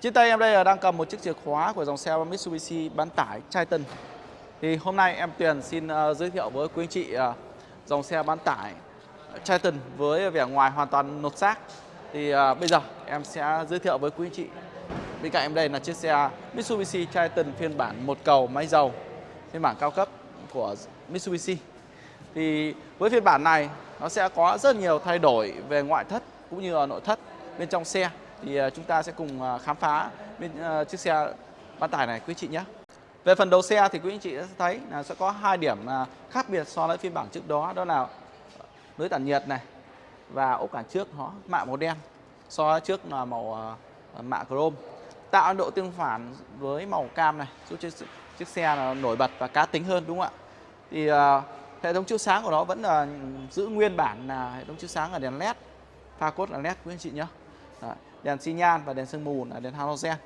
Trên tay em đây là đang cầm một chiếc chìa khóa của dòng xe Mitsubishi bán tải Triton. Thì hôm nay em Tuyền xin uh, giới thiệu với quý anh chị uh, dòng xe bán tải Triton với vẻ ngoài hoàn toàn nột xác. Thì uh, bây giờ em sẽ giới thiệu với quý anh chị. Bên cạnh em đây là chiếc xe Mitsubishi Triton phiên bản một cầu máy dầu, phiên bản cao cấp của Mitsubishi. Thì với phiên bản này nó sẽ có rất nhiều thay đổi về ngoại thất cũng như là nội thất bên trong xe thì à, chúng ta sẽ cùng à, khám phá bên à, chiếc xe bán tải này quý chị nhé. Về phần đầu xe thì quý anh chị sẽ thấy là sẽ có hai điểm khác biệt so với phiên bản trước đó. Đó là lưới tản nhiệt này và ốp cản trước nó mạ màu đen so với trước là màu mạ chrome. Tạo độ tương phản với màu cam này giúp chiếc, chiếc xe là nổi bật và cá tính hơn đúng không ạ? Thì uh, hệ thống chiếu sáng của nó vẫn là giữ nguyên bản là hệ thống chiếu sáng là đèn led pha cốt là led quý anh chị nhé. Đấy, đèn xi nhan và đèn sương mù là đèn halogen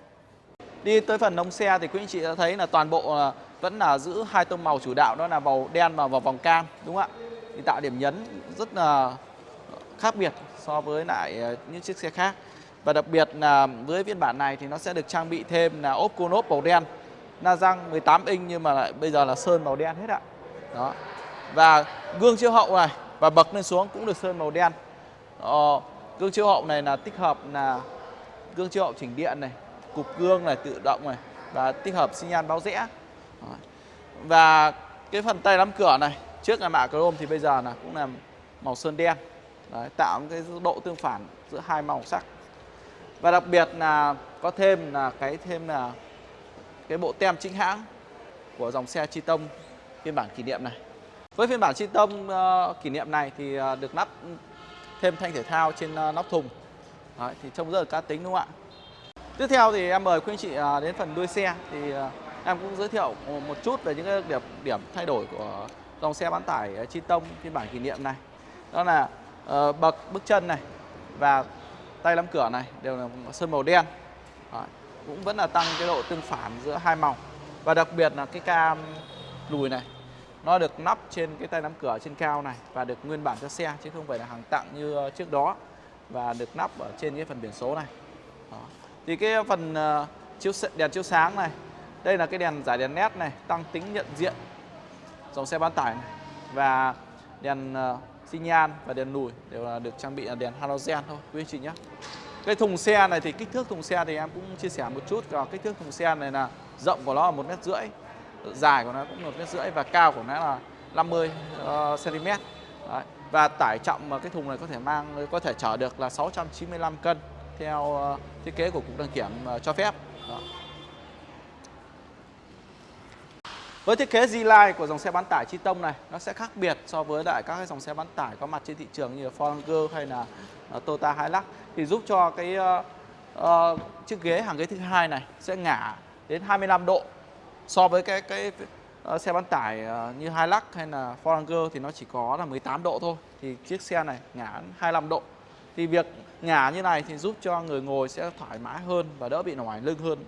Đi tới phần nông xe thì quý anh chị đã thấy là toàn bộ vẫn là giữ hai tông màu chủ đạo đó là màu đen và vòng cam đúng không ạ? Thì tạo điểm nhấn rất là khác biệt so với lại ờ, những chiếc xe khác. Và đặc biệt là với phiên bản này thì nó sẽ được trang bị thêm là ốp cô ốp màu đen. Na răng 18 inch nhưng mà lại bây giờ là sơn màu đen hết ạ. Đó. Và gương chiếu hậu này và bậc lên xuống cũng được sơn màu đen. Ờ, gương chiếu hậu này là tích hợp là gương chiếu hậu chỉnh điện này cục gương này tự động này và tích hợp xi nhan báo rẽ. Và cái phần tay nắm cửa này trước là mạ chrome thì bây giờ là cũng là màu sơn đen. Đấy, tạo cái độ tương phản giữa hai màu sắc. Và đặc biệt là có thêm là cái thêm là cái bộ tem chính hãng của dòng xe Chi Tông phiên bản kỷ niệm này. Với phiên bản Chi Tông uh, kỷ niệm này thì uh, được lắp thêm thanh thể thao trên ờ, nóc thùng Đấy, thì trông rất là cá tính đúng không ạ Tiếp theo thì em mời quý anh chị ờ, đến phần đuôi xe thì ờ, em cũng giới thiệu một chút về những cái điểm điểm thay đổi của dòng xe bán tải Chi Tông phiên bản kỷ niệm này. Đó là uh, bậc bước chân này và tay nắm cửa này đều là sơn màu đen. Đấy, cũng vẫn là tăng cái độ tương phản giữa hai màu. Và đặc biệt là cái cam lùi này nó được nắp trên cái tay nắm cửa trên cao này và được nguyên bản cho xe chứ không phải là hàng tặng như ờ, trước đó và được nắp ở trên cái phần biển số này. Đó. Thì cái phần ờ, chiếu đèn chiếu sáng này, đây là cái đèn giải đèn nét này, tăng tính nhận diện dòng xe bán tải này và đèn ờ, xi nhan và đèn lùi đều là được trang bị là đèn halogen thôi, quý anh chị nhé. Cái thùng xe này thì kích thước thùng xe thì em cũng chia sẻ một chút. Và kích thước thùng xe này là rộng của nó là một mét rưỡi dài của nó cũng một mét rưỡi và cao của nó là 50 uh, cm Đấy. và tải trọng mà cái thùng này có thể mang có thể chở được là 695 cân theo ờ, thiết kế của cục đăng kiểm ờ, cho phép. Đó. Với thiết kế Z-Line của dòng xe bán tải Chi Tông này nó sẽ khác biệt so với lại các cái dòng xe bán tải có mặt trên thị trường như là Ford hay là uh, Toyota Hilux thì giúp cho cái uh, uh, chiếc ghế hàng ghế thứ hai này sẽ ngả đến 25 độ so với cái cái ờ, xe bán tải ờ, như Hilux hay là Ford Ranger thì nó chỉ có là 18 độ thôi. Thì chiếc xe này ngả 25 độ. Thì việc ngả như này thì giúp cho người ngồi sẽ thoải mái hơn và đỡ bị nổi lưng hơn.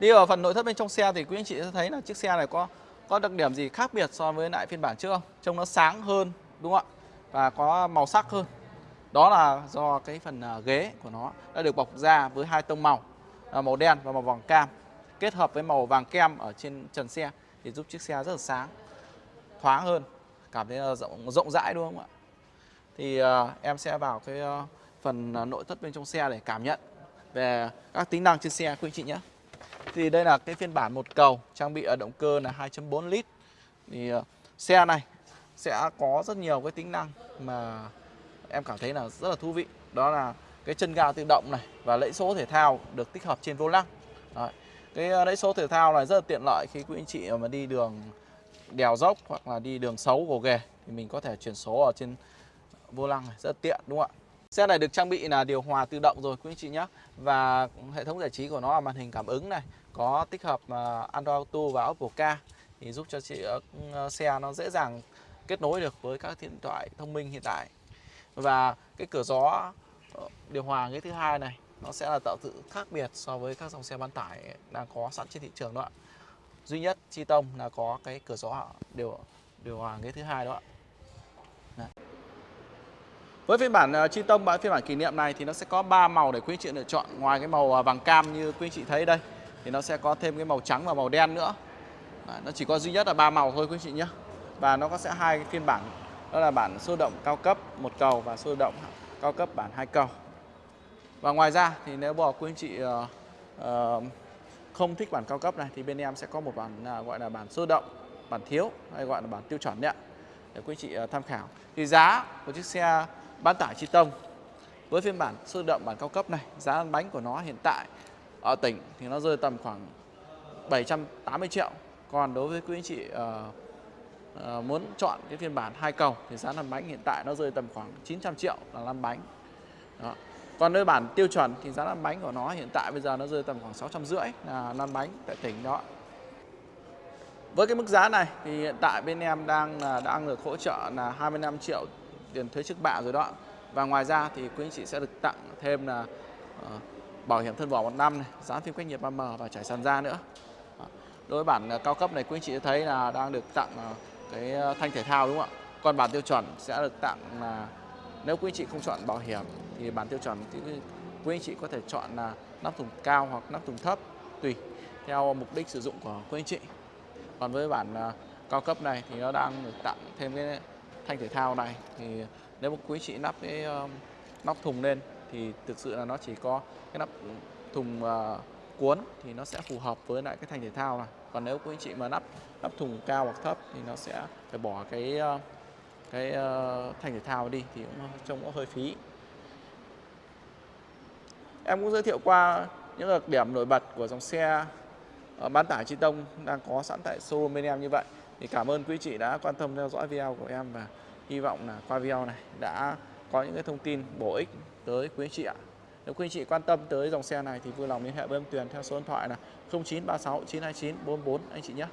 Đi vào phần nội thất bên trong xe thì quý anh chị sẽ thấy là chiếc xe này có có đặc điểm gì khác biệt so với lại phiên bản trước không? Trông nó sáng hơn, đúng không ạ? Và có màu sắc hơn. Đó là do cái phần ờ, ghế của nó đã được bọc da với hai tông màu. À, màu đen và màu vàng cam kết hợp với màu vàng kem ở trên trần xe thì giúp chiếc xe rất là sáng thoáng hơn cảm thấy rộng rộng rãi đúng không ạ thì uh, em sẽ vào cái uh, phần uh, nội thất bên trong xe để cảm nhận về các tính năng trên xe quý anh chị nhé. Thì đây là cái phiên bản một cầu trang bị ở động cơ là 2.4 lít. Thì uh, xe này sẽ có rất nhiều cái tính năng mà em cảm thấy là rất là thú vị. Đó là cái chân ga tự động này và lẫy số thể thao được tích hợp trên vô lăng. Đấy. Cái ờ, lẫy số thể thao này rất là tiện lợi khi quý anh chị mà đi đường đèo dốc hoặc là đi đường xấu, gồ ghề thì mình có thể chuyển số ở trên vô lăng này, rất tiện, đúng không ạ Xe này được trang bị là điều hòa tự động rồi, quý anh chị nhé Và hệ thống giải trí của nó là màn hình cảm ứng này, Có tích hợp ờ, Android Auto và Apple Car Thì giúp cho chị ờ, xe nó dễ dàng kết nối được với các điện thoại thông minh hiện tại Và cái cửa gió Ờ, điều hòa cái thứ hai này Nó sẽ là tạo sự khác biệt so với các dòng xe bán tải đang có sẵn trên thị trường đó ạ Duy nhất Chi Tông là có cái cửa gió điều điều hòa cái thứ hai đó ạ Với phiên bản ờ, chi tông bản phiên bản kỷ niệm này thì nó sẽ có 3 màu để quý anh chị lựa chọn. Ngoài cái màu ờ, vàng cam như quý anh chị thấy đây thì nó sẽ có thêm cái màu trắng và màu đen nữa. Đấy, nó chỉ có duy nhất là ba màu thôi quý anh chị nhé. Và nó có sẽ hai cái phiên bản đó là bản sôi động cao cấp một cầu và sôi động cao cấp bản hai cầu. Và ngoài ra thì nếu bỏ quý anh chị uh, uh, không thích bản cao cấp này thì bên em sẽ có một bản uh, gọi là bản sơ động, bản thiếu hay gọi là bản tiêu chuẩn đấy ạ. Để quý anh chị uh, tham khảo. Thì giá của chiếc xe bán tải chi tông với phiên bản sơ động bản cao cấp này, giá lăn bánh của nó hiện tại ở tỉnh thì nó rơi tầm khoảng 780 triệu. Còn đối với quý anh chị uh, Ờ, muốn chọn cái phiên bản hai cầu thì giá lăn bánh hiện tại nó rơi tầm khoảng 900 triệu là lăn bánh. Đó. Còn nơi bản tiêu chuẩn thì giá lăn bánh của nó hiện tại bây giờ nó rơi tầm khoảng 650 là lăn bánh tại tỉnh đó. Với cái mức giá này thì hiện tại bên em đang là đang được hỗ trợ là 25 triệu tiền thuế trước bạ rồi đó. Và ngoài ra thì quý anh chị sẽ được tặng thêm là uh, bảo hiểm thân vỏ một năm này, dán phim cách nhiệt 3M và trải sàn da nữa. Đối với bản uh, cao cấp này quý anh chị thấy là đang được tặng uh, cái ờ, thanh thể thao đúng không ạ? Còn bản tiêu chuẩn sẽ được tặng là nếu quý anh chị không chọn bảo hiểm thì bản tiêu chuẩn thì quý anh chị có thể chọn là nắp thùng cao hoặc nắp thùng thấp tùy theo mục đích sử dụng của quý anh chị. Còn với bản ờ, cao cấp này thì nó đang được tặng thêm cái thanh thể thao này thì nếu mà quý chị nắp cái nắp thùng lên thì thực sự là nó chỉ có cái nắp thùng uh, cuốn thì nó sẽ phù hợp với lại cái thành thể thao này. Còn nếu quý anh chị mà nắp nắp thùng cao hoặc thấp thì nó sẽ phải bỏ cái ờ, cái uh, thể thao đi thì cũng trông có hơi phí. Em cũng giới thiệu qua những đặc điểm nổi bật của dòng xe ờ, bán tải chi tông đang có sẵn tại showroom bên em như vậy. Thì cảm ơn quý chị đã quan tâm theo dõi video của em và hy vọng là qua video này đã có những cái thông tin bổ ích tới quý chị ạ nếu quý anh chị quan tâm tới dòng xe này thì vui lòng liên hệ với em Tuyền theo số điện thoại là 0936 929 44 anh chị nhé.